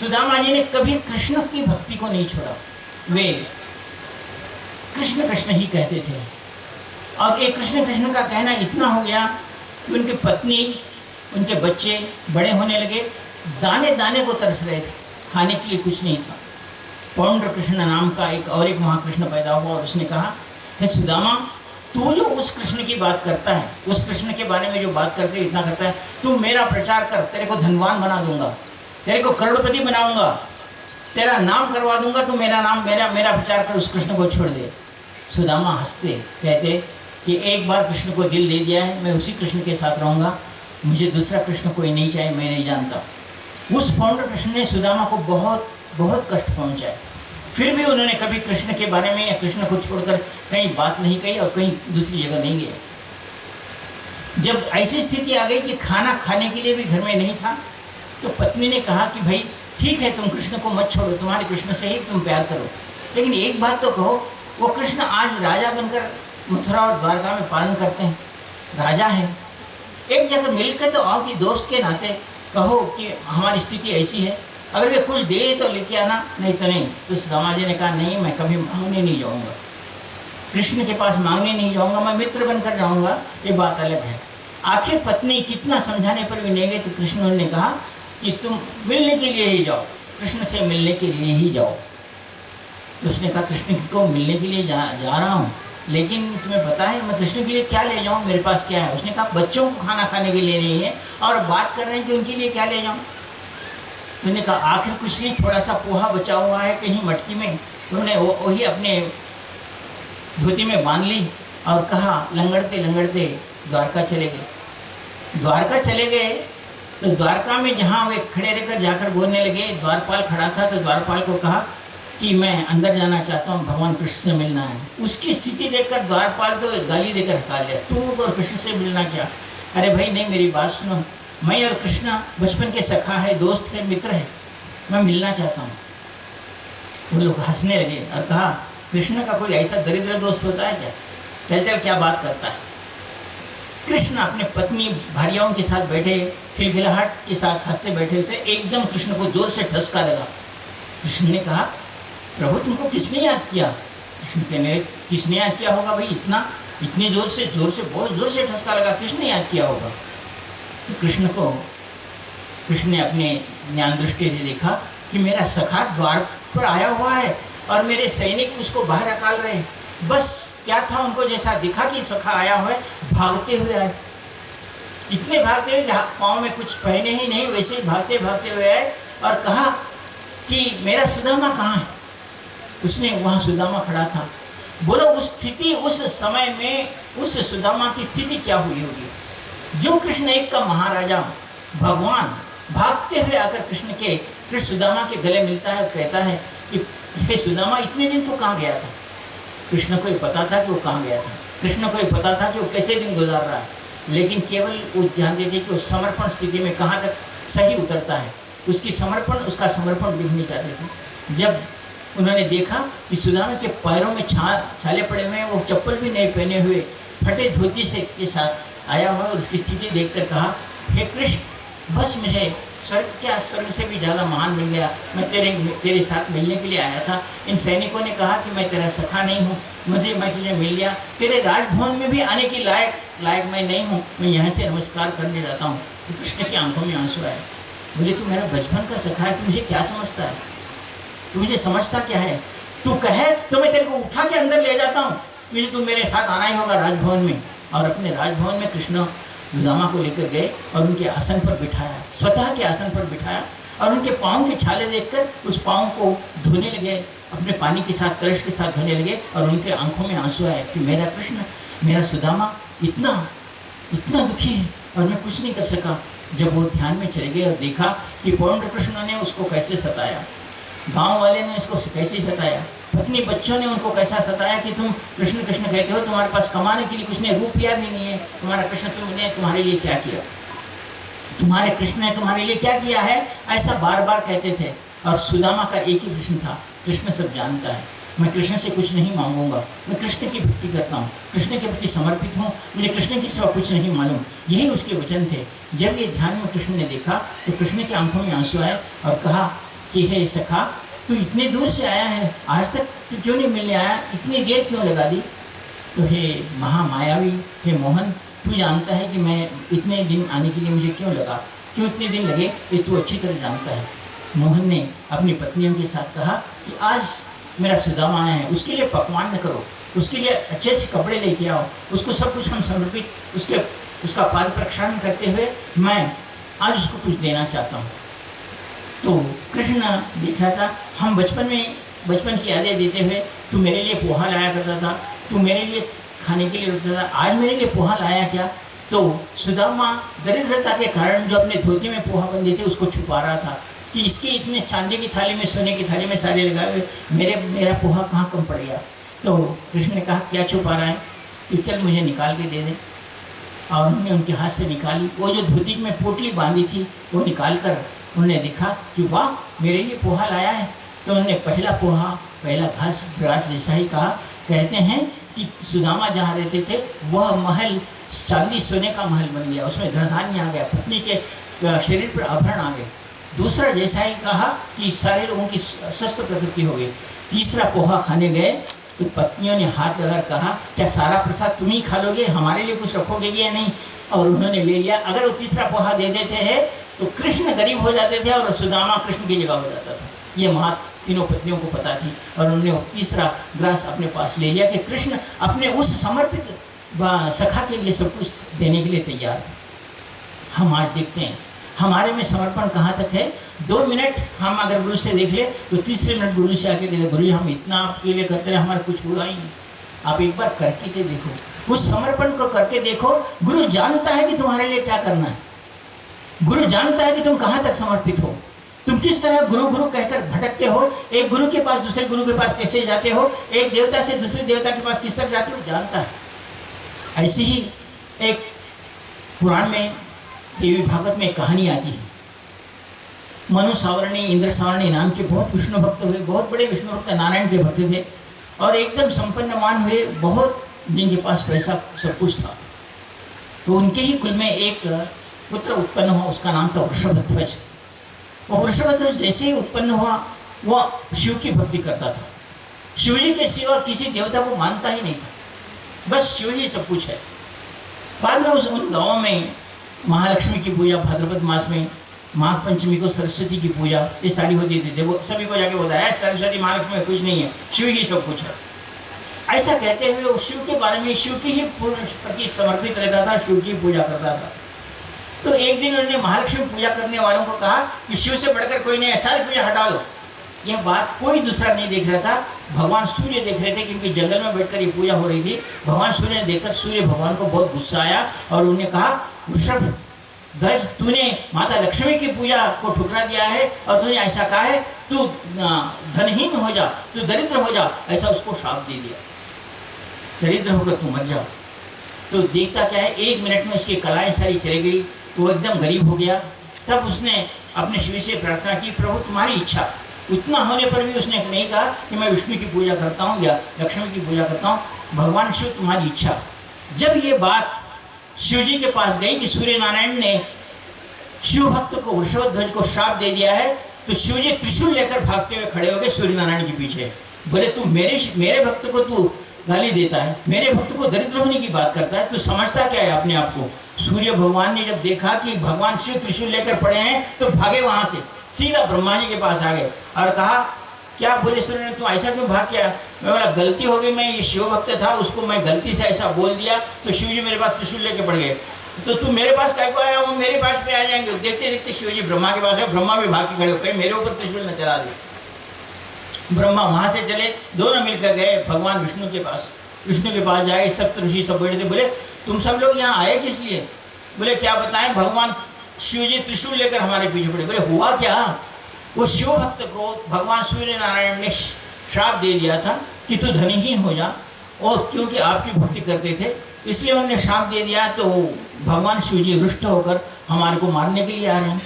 सुदामा जी ने कभी कृष्ण की भक्ति को नहीं छोड़ा। वे कृष्ण कृष्ण ही कहते थे। और एक कृष्ण कृष्ण का कहना इतना हो गया कि उनकी पत्नी, उनके बच्चे बड़े होने लगे, दाने दाने को तरस रहे थे, खाने के लिए कुछ नहीं था। पौंड्र कृष्ण नाम का एक और एक महाकृष्ण पैदा हुआ और उसने कहा, हे सुदामा, तू जो उस कृष्ण की बात करता है, उस कृष्ण के बारे में जो बात करके इतना करता है, तू मेरा प्रचार कर, तेरे को धनवान बना दूँगा। तेरे को करोड़पति बनाऊँगा। तेरा नाम करवा दूँगा तो मेरा नाम, मेरा मेरा विचार कर उस कृष्ण को छोड़ दे। सुदामा हँसते, कहते कि एक बार कृष्ण को दिल दे दिया है, मैं उसी कृष्ण के साथ रहूँगा। मुझे दूसरा कृष्ण कोई नहीं चाहिए मैं नहीं जानता। उस फाउंडर कृष्ण ने सुदामा को बहुत बहुत कष्ट पहुँचाए फिर भी उन्होंने कभी कृष्ण के बारे में या कृष्ण को छोड़कर कहीं बात नहीं कही और कहीं दूसरी जगह नहीं गए जब ऐसी स्थिति आ गई कि खाना खाने के लिए भी घर में नहीं था तो पत्नी ने कहा कि भाई, ठीक है, तुम कृष्ण को मत छोड़ो, तुम्हारे कृष्ण से ही तुम प्यार करो। लेकिन एक बात तो कहो, वो कृष्ण आज राजा बनकर मथुरा और द्वारका में पालन करते हैं। राजा है। एक जगह मिलकर तो आओ कि दोस्त के नाते कहो कि हमारी स्थिति ऐसी है। अगर वे कुछ दे तो लेके आना, नहीं तो नहीं। तो सुदामा जी ने कहा, नहीं, मैं कभी मांगने नहीं जाऊँगा। कृष्ण के पास मांगने नहीं जाऊँगा, मैं मित्र बनकर जाऊँगा। ये बात अलग है। आखिर पत्नी कितना समझाने पर भी नहीं गई तो कृष्ण ने कहा कि तुम मिलने के लिए ही जाओ, कृष्ण से मिलने के लिए ही जाओ। तो उसने कहा, कृष्ण को मिलने के लिए जा जा रहा हूँ, लेकिन तुम्हें पता है, मैं कृष्ण के लिए क्या ले जाऊँ, मेरे पास क्या है? उसने कहा, बच्चों को खाना खाने के लिए नहीं है और बात कर रहे हैं कि उनके लिए क्या ले जाऊँ? उन्होंने कहा, आखिर कुछ नहीं थोड़ा सा पोहा बचा हुआ है, कहीं मटकी में। उन्होंने वही अपने धोती में बाँध ली और कहा लंगड़ते लंगड़ते द्वारका चले गए। द्वारका चले गए तो द्वारका में जहाँ वे खड़े रहकर जाकर बोलने लगे, द्वारपाल खड़ा था तो द्वारपाल को कहा कि मैं अंदर जाना चाहता हूँ, भगवान कृष्ण से मिलना है। उसकी स्थिति देखकर द्वारपाल तो गाली देकर हटा दिया तू और कृष्ण से मिलना क्या? अरे भाई, नहीं, मेरी बात सुनो। मैं और कृष्ण बचपन के सखा है, दोस्त है, मित्र है। मैं मिलना चाहता हूँ। वो लोग हंसने लगे और कहा, कृष्ण का कोई ऐसा दरिद्र दोस्त होता है क्या? चल चल, क्या बात करता है? कृष्ण अपने पत्नी भारियाओं के साथ बैठे। खिलखिलाहट के साथ हँसते बैठे थे। एकदम कृष्ण को ज़ोर से ठसका लगा। कृष्ण ने कहा, प्रभु, तुमको किसने याद किया? कृष्ण कहने किसने याद किया होगा भाई? इतना, इतने ज़ोर से ज़ोर से, बहुत ज़ोर से ठसका लगा। किसने याद किया होगा? तो कृष्ण को, कृष्ण ने अपने ज्ञान दृष्टि से देखा कि मेरा सखा द्वार पर आया हुआ है और मेरे सैनिक उसको बाहर अकाल रहे हैं। बस, क्या था उनको जैसा दिखा कि सखा आया हुआ है? भागते हुए आए। इतने भागते हुए जहाँ पाँव में कुछ पहने ही नहीं, वैसे ही भागते भागते हुए आए और कहा कि मेरा सुदामा कहाँ है? उसने वहाँ सुदामा खड़ा था। बोलो, उस स्थिति, उस समय में उस सुदामा की स्थिति क्या हुई होगी? जो कृष्ण एक का महाराजा भगवान भागते हुए आकर कृष्ण के, कृष्ण सुदामा के गले मिलता है कहता है कि, हे सुदामा, इतने दिन तो कहाँ गया था? कृष्ण को ही पता था कि वो कहाँ गया था। कृष्ण को ही पता था कि वो कैसे दिन गुजार रहा है। लेकिन केवल वो ध्यान देते कि वो समर्पण स्थिति में कहाँ तक सही उतरता है। उसकी समर्पण, उसका समर्पण देखने चाहते थे। जब उन्होंने देखा कि सुदामा के पैरों में छा, छाले पड़े हुए हैं, वो चप्पल भी नहीं पहने हुए, फटे धोती से के साथ आया हुआ और उसकी स्थिति देखकर कहा, हे कृष्ण, बस मुझे स्वर्ग क्या स्वर्ग से भी ज़्यादा महान मिल गया? मैं तेरे तेरे साथ मिलने के लिए आया था। इन सैनिकों ने कहा कि मैं तेरा सखा नहीं हूँ। मुझे, मैं तुझे मिल गया। तेरे राजभवन में भी आने की लायक लायक मैं नहीं हूँ। मैं यहाँ से नमस्कार करने जाता हूँ। तो कृष्ण की आँखों में आँसू आए। मुझे तू मेरा बचपन का सखा है। तू मुझे क्या समझता है? तू मुझे समझता क्या है? तू कहे तो मैं तेरे को उठा के अंदर ले जाता हूँ। तुझे तू मेरे साथ आना ही होगा राजभवन में। और अपने राजभवन में कृष्ण गुदामा को लेकर गए और उनके आसन पर बिठाया, स्वतः के आसन पर बिठाया और उनके पाँव के छाले देखकर उस पाँव को धोने लगे, अपने पानी के साथ, कलश के साथ धोने लगे और उनके आँखों में आँसू आए कि मेरा कृष्ण, मेरा सुदामा इतना इतना दुखी है और मैं कुछ नहीं कर सका। जब वो ध्यान में चले गए और देखा कि पौंड कृष्ण ने उसको कैसे सताया, गाँव वाले ने इसको कैसे सताया पत्नी बच्चों ने उनको कैसा सताया कि तुम कृष्ण कृष्ण कहते हो, तुम्हारे पास कमाने के लिए कुछ नहीं रुपया भी नहीं है। तुम्हारा कृष्ण तुमने तुम्हारे लिए क्या किया? तुम्हारे कृष्ण ने तुम्हारे लिए क्या किया है? ऐसा बार बार कहते थे। और सुदामा का एक ही कृष्ण था, कृष्ण सब जानता है। मैं कृष्ण से कुछ नहीं मांगूँगा। मैं कृष्ण की भक्ति करता हूँ। कृष्ण के प्रति समर्पित हूँ। मुझे कृष्ण की सिवा कुछ नहीं मालूम। यही उसके वचन थे। जब ये ध्यान में कृष्ण ने देखा तो कृष्ण की आँखों में आँसू आए और कहा कि, हे सखा तू इतने दूर से आया है? आज तक तू क्यों नहीं मिलने आया? इतनी देर क्यों लगा दी? तो हे महामायावी, हे मोहन, तू जानता है कि मैं इतने दिन आने के लिए मुझे क्यों लगा? क्यों इतने दिन लगे? ये तू अच्छी तरह जानता है। मोहन ने अपनी पत्नियों के साथ कहा कि आज मेरा सुदामा आया है। उसके लिए पकवान न करो। उसके लिए अच्छे से कपड़े लेके आओ। उसको सब कुछ हम समर्पित, उसके, उसका पाद प्रक्षालन करते हुए मैं आज उसको कुछ देना चाहता हूँ। तो कृष्ण देख था हम बचपन में, बचपन की यादें देते हुए, तू मेरे लिए पोहा लाया करता था, तू मेरे लिए खाने के लिए रुकता था, आज मेरे लिए पोहा लाया क्या? तो सुदामा दरिद्रता के कारण जो अपने धोती में पोहा बंदे थे, उसको छुपा रहा था कि इसके इतने चांदी की थाली में, सोने की थाली में सारे लगाए हुए, मेरे, मेरा पोहा कहाँ कम पड़ गया? तो कृष्ण ने कहा, क्या छुपा रहा है? कि चल मुझे निकाल के दे दे। और उन्होंने उनके हाथ से निकाली। वो जो धोती में पोटली बांधी थी, वो निकाल कर उन्होंने देखा कि, वाह, मेरे लिए पोहा लाया है। तो उन्होंने पहला पोहा, पहला घास ग्रास जैसा ही कहा कहते हैं कि सुदामा जहाँ रहते थे, वह महल चांदी सोने का महल बन गया। उसमें धनधान्य आ गया, पत्नी के शरीर पर आभरण आ गए दूसरा जैसा ही कहा कि सारे लोगों की स्वस्थ प्रकृति हो गई। तीसरा पोहा खाने गए तो पत्नियों ने हाथ लगाकर कहा, क्या सारा प्रसाद तुम ही खा लोगे? हमारे लिए कुछ रखोगे या नहीं? और उन्होंने ले लिया। अगर वो तीसरा पोहा दे देते हैं तो कृष्ण गरीब हो जाते थे और सुदामा कृष्ण की जगह हो जाता था। ये महा तीनों पत्नियों को पता थी और उन्होंने तीसरा ग्रास अपने पास ले लिया कि कृष्ण अपने उस समर्पित सखा के लिए सब कुछ देने के लिए तैयार थे। हम आज देखते हैं। हमारे में समर्पण कहाँ तक है? दो मिनट हम अगर गुरु से देख ले तो तीसरे मिनट गुरु से आके देखो गुरु हम इतना आपके लिए करते रहे हमारा कुछ हुआ ही। आप एक बार करके तो देखो। उस समर्पण को करके देखो, गुरु जानता है कि तुम्हारे लिए क्या करना है। गुरु जानता है कि तुम कहाँ तक समर्पित हो। किस तरह गुरु गुरु कहकर भटकते हो, एक गुरु के पास दूसरे गुरु के पास कैसे जाते हो, एक देवता से दूसरे देवता के पास किस तरह जाते हो, जानता है। ऐसी ही एक पुराण में, देवी भागवत में कहानी आती है। मनु सावरणी इंद्र सावरणी नाम के बहुत विष्णु भक्त हुए, बहुत बड़े विष्णु भक्त नारायण के भक्त थे और एकदम संपन्नमान हुए, बहुत जिनके पास पैसा सब कुछ था। तो उनके ही कुल में एक पुत्र उत्पन्न हुआ, उसका नाम था वृषभध्वज वो वृषभध्वज जैसे ही उत्पन्न हुआ वह शिव की भक्ति करता था। शिव जी के सिवा किसी देवता को मानता ही नहीं था। बस शिव ही सब कुछ है। बाद में उस उन गाँव में महालक्ष्मी की पूजा, भाद्रपद मास में माघ पंचमी को सरस्वती की पूजा, ये सारी होती थी। वो सभी को जाके बताया सरस्वती, महालक्ष्मी में कुछ नहीं है। शिव ही सब कुछ है। ऐसा कहते हुए शिव के बारे में, शिव की ही पूर्ण प्रति समर्पित रहता था, शिव की पूजा करता था। तो एक दिन उन्होंने महालक्ष्मी पूजा करने वालों को कहा कि शिव से बढ़कर कोई नहीं, सारी पूजा हटा दो यह बात कोई दूसरा नहीं देख रहा था। भगवान सूर्य देख रहे थे क्योंकि जंगल में बैठकर ये पूजा हो रही थी। भगवान सूर्य ने देखकर सूर्य भगवान को बहुत गुस्सा आया और उन्होंने कहा, वृषभ ध्वज तूने माता लक्ष्मी की पूजा को ठुकरा दिया है और तूने ऐसा कहा है, तू धनहीन हो जा, तू दरिद्र हो जा, ऐसा उसको श्राप दे दिया। दरिद्र होकर तू मर जा। तो देखता क्या है, एक मिनट में उसकी कलाएँ सारी चली गई वो एकदम गरीब हो गया। तब उसने अपने शिव से प्रार्थना की, प्रभु, तुम्हारी इच्छा। उतना होने पर भी उसने नहीं कहा कि मैं विष्णु की पूजा करता हूँ या लक्ष्मी की पूजा करता हूँ। भगवान शिव, तुम्हारी इच्छा। जब ये बात शिव जी के पास गई कि सूर्य नारायण ने शिव भक्त को, वृषभ ध्वज को श्राप दे दिया है तो शिव जी त्रिशूल लेकर भागते हुए खड़े हो गए सूर्य नारायण के पीछे। बोले, तू मेरे मेरे भक्त को तू गाली देता है। मेरे भक्त को दरिद्र होने की बात करता है तो समझता क्या है अपने आप को? सूर्य भगवान ने जब देखा कि भगवान शिव त्रिशूल लेकर पड़े हैं तो भागे वहाँ से। सीधा ब्रह्मा जी के पास आ गए और कहा, क्या बोले सूर्य ने? तू ऐसा क्यों भाग किया? मैं बोला, गलती हो गई, मैं ये शिव भक्त था, उसको मैं गलती से ऐसा बोल दिया तो शिव जी मेरे पास त्रिशूल लेके पड़ गए। तो तू मेरे पास क्या को आया? वो मेरे पास पे आ जाएँगे। देखते देखते शिव जी ब्रह्मा के पास है ब्रह्मा भी भाग के खड़े हो गए, मेरे ऊपर त्रिशूल न चला दे ब्रह्मा वहाँ से चले, दोनों मिलकर गए, भगवान विष्णु के पास। विष्णु के पास जाए, सब ऋषि सब बैठे थे, बोले, तुम सब लोग यहाँ आए किस लिए? बोले, क्या बताएँ, भगवान शिव जी त्रिशूल लेकर हमारे पीछे पड़े। बोले, हुआ क्या? वो शिव भक्त को भगवान सूर्य नारायण ने श्राप दे दिया था कि तू धनीहीन हो जा, और क्योंकि आपकी भक्ति करते थे, इसलिए उन्होंने श्राप दे दिया तो भगवान शिव जी रुष्ट होकर हमारे को मारने के लिए आ रहे हैं।